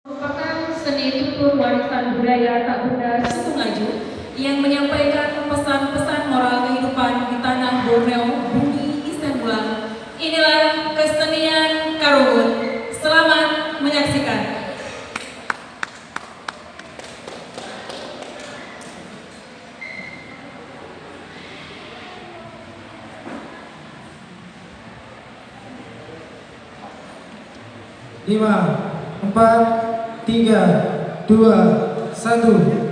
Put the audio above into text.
merupakan seni tutur warisan budaya tak benda suku Ngaju yang menyampaikan pesan-pesan moral kehidupan di tanah Borneo, bumi Isan Bulan. Inilah kesenian Karungun. Selamat menyaksikan. lima, empat, tiga, dua, satu.